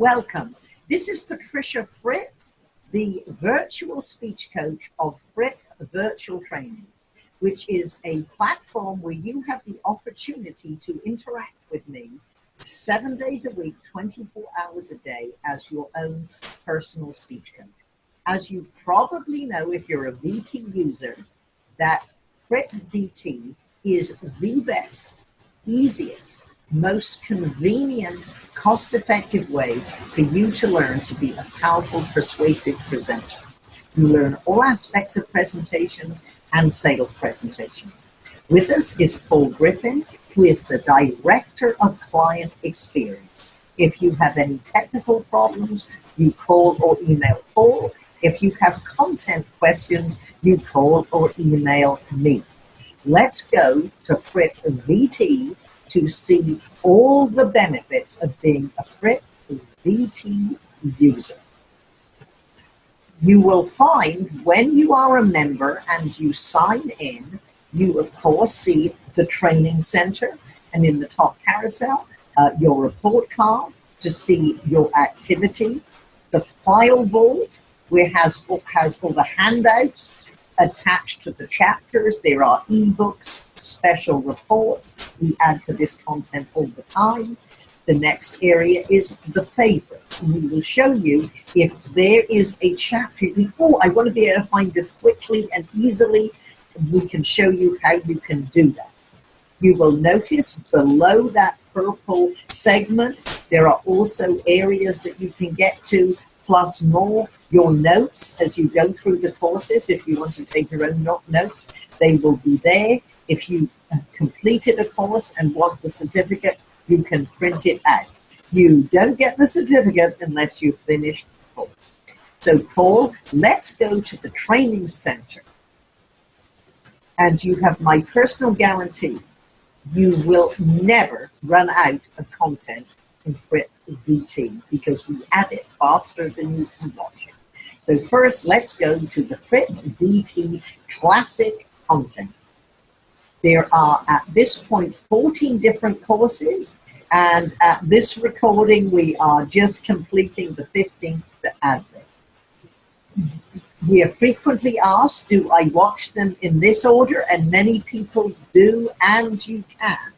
Welcome. This is Patricia Fripp, the virtual speech coach of Fripp Virtual Training, which is a platform where you have the opportunity to interact with me seven days a week, 24 hours a day as your own personal speech coach. As you probably know, if you're a VT user, that Fripp VT is the best, easiest, most convenient, cost-effective way for you to learn to be a powerful, persuasive presenter. You learn all aspects of presentations and sales presentations. With us is Paul Griffin, who is the Director of Client Experience. If you have any technical problems, you call or email Paul. If you have content questions, you call or email me. Let's go to Fripp VT to see all the benefits of being a Fripp VT user. You will find when you are a member and you sign in, you of course see the training center and in the top carousel, uh, your report card to see your activity, the file vault where has, has all the handouts attached to the chapters. There are ebooks, special reports. We add to this content all the time. The next area is the favorites. We will show you if there is a chapter oh, I want to be able to find this quickly and easily. We can show you how you can do that. You will notice below that purple segment, there are also areas that you can get to, plus more your notes as you go through the courses. If you want to take your own notes, they will be there. If you have completed a course and want the certificate, you can print it out. You don't get the certificate unless you finish the course. So Paul, let's go to the training center. And you have my personal guarantee. You will never run out of content in Fripp VT because we add it faster than you can watch. So first, let's go to the Fripp VT Classic content. There are, at this point, 14 different courses, and at this recording, we are just completing the 15th advert. We are frequently asked, do I watch them in this order? And many people do, and you can.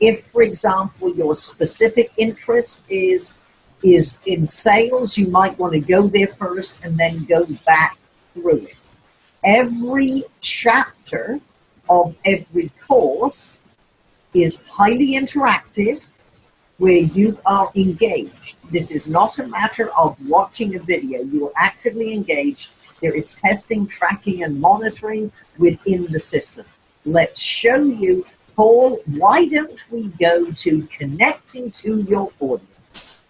If, for example, your specific interest is is in sales, you might want to go there first and then go back through it. Every chapter of every course is highly interactive where you are engaged. This is not a matter of watching a video. You are actively engaged. There is testing, tracking, and monitoring within the system. Let's show you, Paul, why don't we go to connecting to your audience?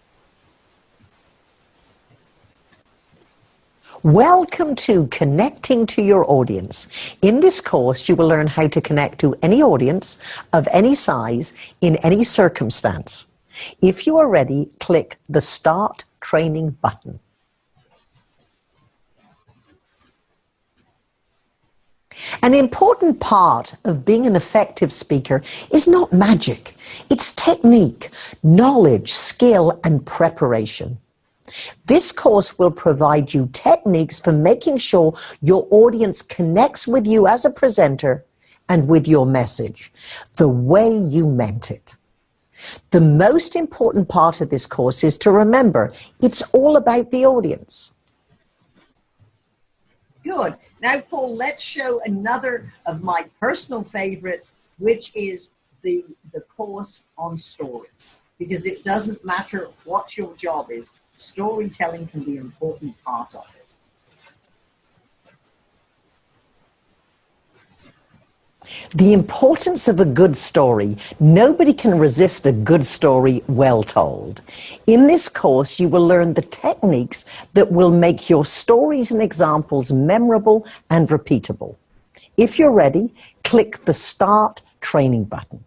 Welcome to Connecting to Your Audience. In this course, you will learn how to connect to any audience of any size in any circumstance. If you are ready, click the Start Training button. An important part of being an effective speaker is not magic. It's technique, knowledge, skill, and preparation. This course will provide you techniques for making sure your audience connects with you as a presenter and with your message, the way you meant it. The most important part of this course is to remember it's all about the audience. Good. Now, Paul, let's show another of my personal favorites, which is the, the course on stories. Because it doesn't matter what your job is, storytelling can be an important part of it. The importance of a good story. Nobody can resist a good story well told. In this course, you will learn the techniques that will make your stories and examples memorable and repeatable. If you're ready, click the Start Training button.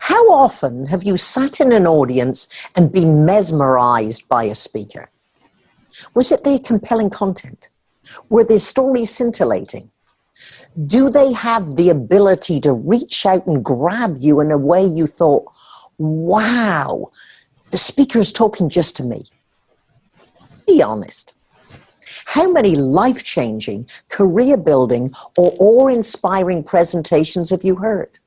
How often have you sat in an audience and been mesmerized by a speaker? Was it their compelling content? Were their stories scintillating? Do they have the ability to reach out and grab you in a way you thought, wow, the speaker is talking just to me? Be honest. How many life changing, career building, or awe inspiring presentations have you heard?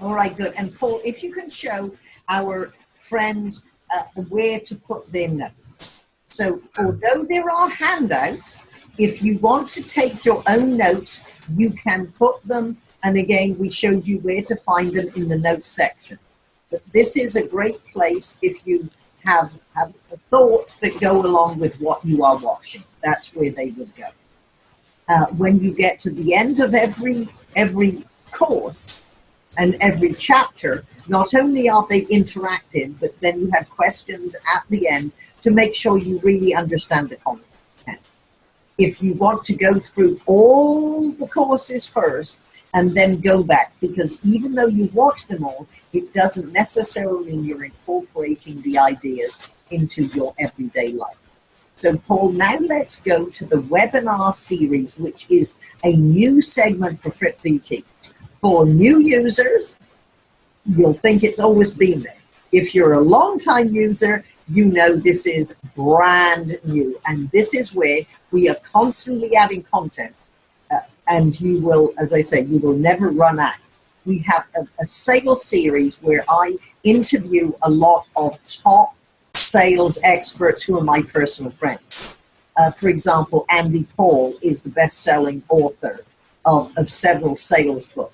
All right, good. And Paul, if you can show our friends uh, where to put their notes. So, although there are handouts, if you want to take your own notes, you can put them, and again, we showed you where to find them in the notes section. But this is a great place if you have, have thoughts that go along with what you are watching. That's where they would go. Uh, when you get to the end of every every course and every chapter, not only are they interactive, but then you have questions at the end to make sure you really understand the content. If you want to go through all the courses first and then go back, because even though you watch them all, it doesn't necessarily mean you're incorporating the ideas into your everyday life. So Paul, now let's go to the webinar series, which is a new segment for Fripp VT. For new users, you'll think it's always been there. If you're a long time user, you know this is brand new. And this is where we are constantly adding content. Uh, and you will, as I say, you will never run out. We have a, a sales series where I interview a lot of top sales experts who are my personal friends. Uh, for example, Andy Paul is the best-selling author of, of several sales books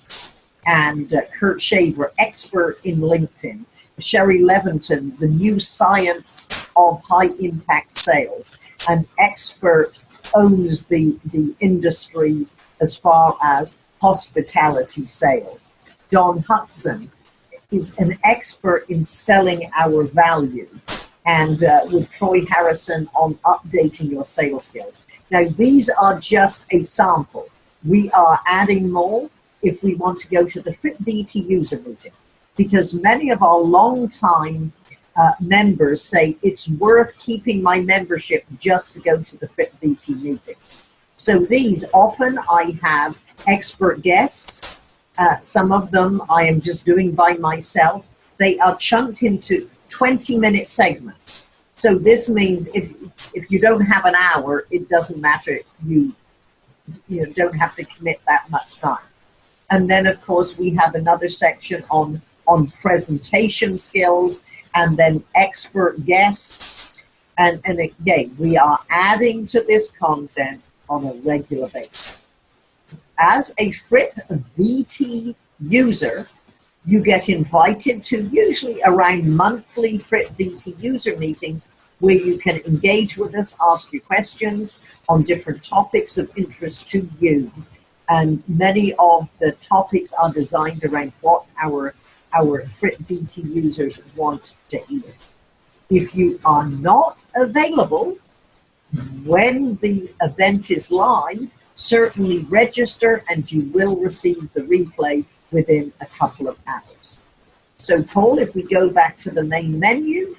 and uh, Kurt Shaver, expert in LinkedIn, Shari Levitin, the new science of high impact sales, an expert owns the, the industry as far as hospitality sales. Don Hudson is an expert in selling our value and uh, with Troy Harrison on updating your sales skills. Now, these are just a sample. We are adding more if we want to go to the Fripp VT user meeting, because many of our long-time uh, members say it's worth keeping my membership just to go to the Fripp VT meeting. So these, often I have expert guests. Uh, some of them I am just doing by myself. They are chunked into 20 minute segments. So this means if, if you don't have an hour, it doesn't matter. You, you know, don't have to commit that much time. And then, of course, we have another section on, on presentation skills and then expert guests. And, and again, we are adding to this content on a regular basis. As a Fripp VT user, you get invited to usually around monthly Fripp VT user meetings where you can engage with us, ask your questions on different topics of interest to you and many of the topics are designed around what our our Fripp VT users want to hear. If you are not available when the event is live, certainly register and you will receive the replay within a couple of hours. So Paul, if we go back to the main menu,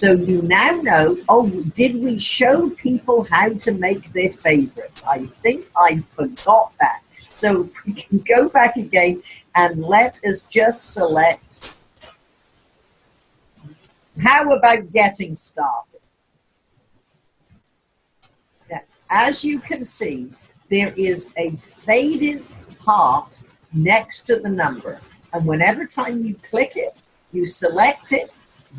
So you now know, oh, did we show people how to make their favorites? I think I forgot that. So we can go back again and let us just select. How about getting started? Now, as you can see, there is a faded part next to the number. And whenever time you click it, you select it,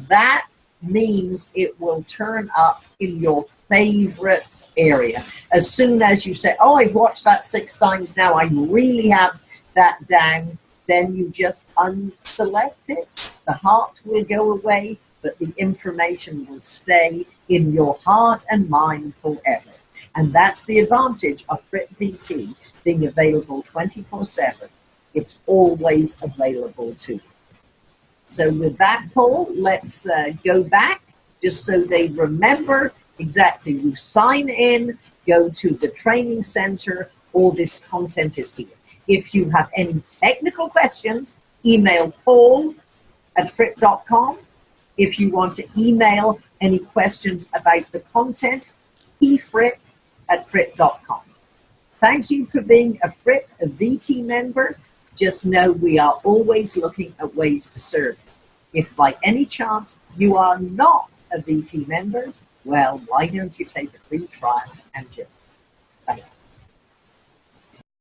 that means it will turn up in your favorites area. As soon as you say, oh, I've watched that six times now, I really have that down, then you just unselect it. The heart will go away, but the information will stay in your heart and mind forever. And that's the advantage of Fripp VT being available 24 7. It's always available to you. So with that, Paul, let's uh, go back just so they remember exactly. You sign in, go to the training center, all this content is here. If you have any technical questions, email paul at fripp.com. If you want to email any questions about the content, efrit at fripp.com. Thank you for being a Fripp, a VT member. Just know we are always looking at ways to serve. If by any chance you are not a VT member, well, why don't you take a free trial and you.